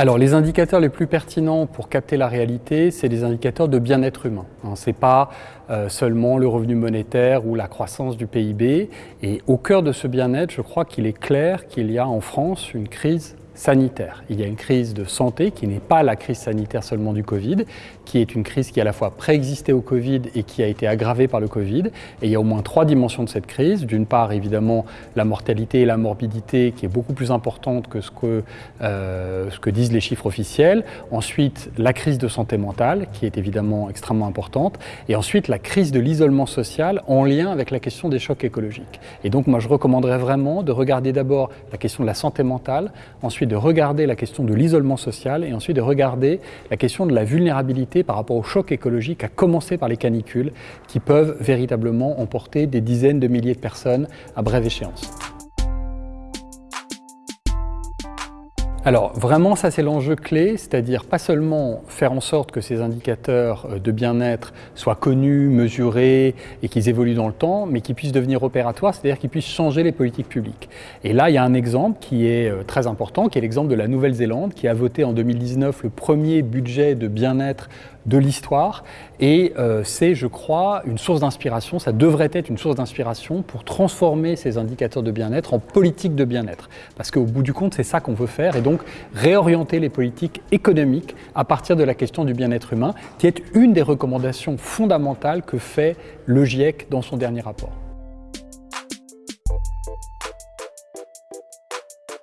Alors les indicateurs les plus pertinents pour capter la réalité, c'est les indicateurs de bien-être humain. Hein, Ce n'est pas euh, seulement le revenu monétaire ou la croissance du PIB. Et au cœur de ce bien-être, je crois qu'il est clair qu'il y a en France une crise sanitaire. Il y a une crise de santé qui n'est pas la crise sanitaire seulement du Covid, qui est une crise qui à la fois préexistait au Covid et qui a été aggravée par le Covid. Et il y a au moins trois dimensions de cette crise. D'une part, évidemment, la mortalité et la morbidité qui est beaucoup plus importante que ce que, euh, ce que disent les chiffres officiels. Ensuite, la crise de santé mentale qui est évidemment extrêmement importante. Et ensuite, la crise de l'isolement social en lien avec la question des chocs écologiques. Et donc, moi, je recommanderais vraiment de regarder d'abord la question de la santé mentale, ensuite de regarder la question de l'isolement social et ensuite de regarder la question de la vulnérabilité par rapport au choc écologique, à commencer par les canicules qui peuvent véritablement emporter des dizaines de milliers de personnes à brève échéance. Alors vraiment ça c'est l'enjeu clé, c'est-à-dire pas seulement faire en sorte que ces indicateurs euh, de bien-être soient connus, mesurés et qu'ils évoluent dans le temps, mais qu'ils puissent devenir opératoires, c'est-à-dire qu'ils puissent changer les politiques publiques. Et là il y a un exemple qui est euh, très important, qui est l'exemple de la Nouvelle-Zélande, qui a voté en 2019 le premier budget de bien-être de l'histoire et euh, c'est, je crois, une source d'inspiration, ça devrait être une source d'inspiration pour transformer ces indicateurs de bien-être en politique de bien-être. Parce qu'au bout du compte, c'est ça qu'on veut faire donc réorienter les politiques économiques à partir de la question du bien-être humain, qui est une des recommandations fondamentales que fait le GIEC dans son dernier rapport.